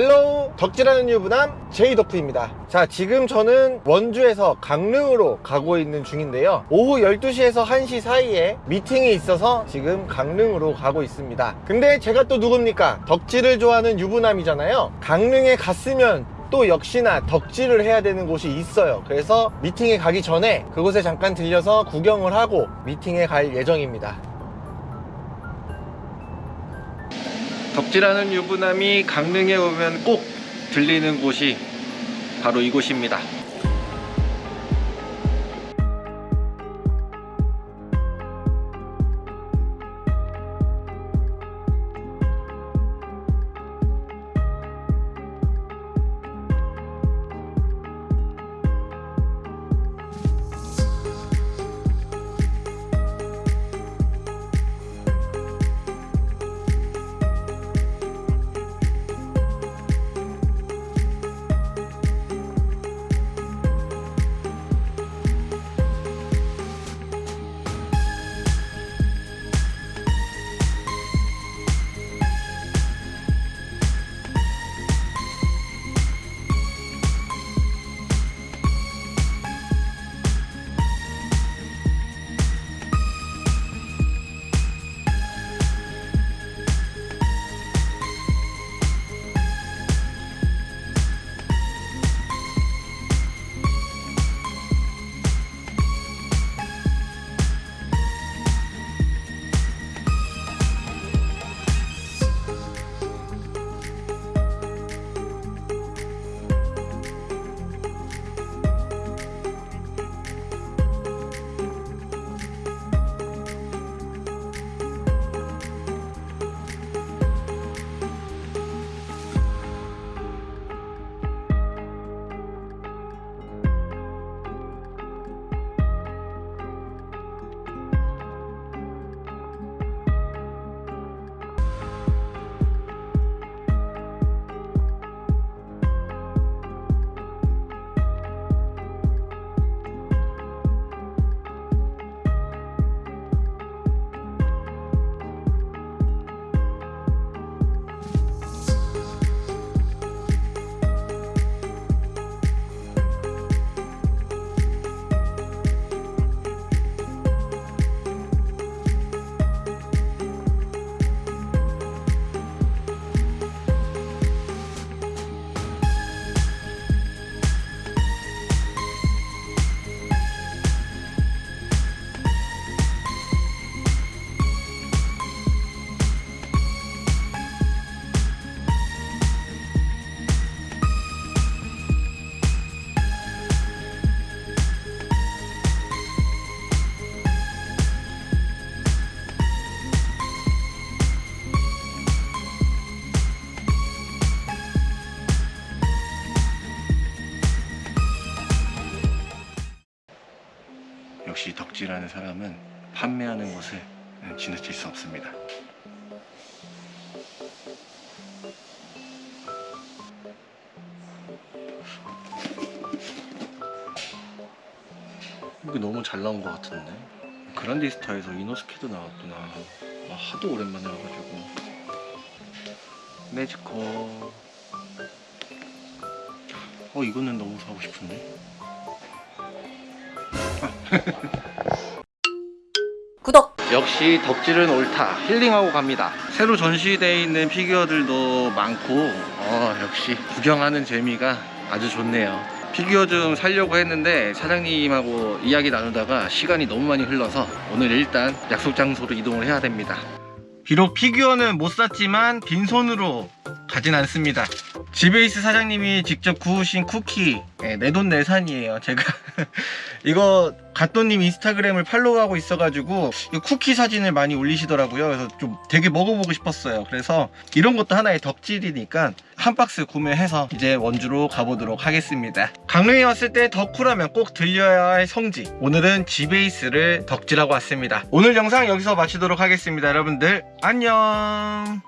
Hello 덕질하는 유부남 제이덕트입니다. 자 지금 저는 원주에서 강릉으로 가고 있는 중인데요. 오후 12시에서 1시 사이에 미팅이 있어서 지금 강릉으로 가고 있습니다. 근데 제가 또 누굽니까? 덕질을 좋아하는 유부남이잖아요. 강릉에 갔으면 또 역시나 덕질을 해야 되는 곳이 있어요. 그래서 미팅에 가기 전에 그곳에 잠깐 들려서 구경을 하고 미팅에 갈 예정입니다 덕질하는 유부남이 강릉에 오면 꼭 들리는 곳이 바로 이곳입니다 역시 덕질하는 사람은 판매하는 것을 지나칠 수 없습니다. 이게 너무 잘 나온 것 같은데? 그란디스타에서 이노스케도 나왔구나. 와, 하도 오랜만에 와가지고. 매지컬 어 이거는 너무 사고 싶은데 구독! 역시 덕질은 옳다. 힐링하고 갑니다. 새로 전시되어 있는 피규어들도 많고 어, 역시 구경하는 재미가 아주 좋네요. 피규어 좀 살려고 했는데 사장님하고 이야기 나누다가 시간이 너무 많이 흘러서 오늘 일단 약속 장소로 이동을 해야 됩니다. 비록 피규어는 못 샀지만 빈손으로 가진 않습니다 지베이스 사장님이 직접 구우신 쿠키 네, 내돈내산이에요 제가. 이거 갓도님 인스타그램을 팔로우하고 있어가지고 이 쿠키 사진을 많이 올리시더라고요. 그래서 좀 되게 먹어보고 싶었어요. 그래서 이런 것도 하나의 덕질이니까 한 박스 구매해서 이제 원주로 가보도록 하겠습니다. 강릉에 왔을 때 덕후라면 꼭 들려야 할 성지. 오늘은 지베이스를 덕질하고 왔습니다. 오늘 영상 여기서 마치도록 하겠습니다. 여러분들 안녕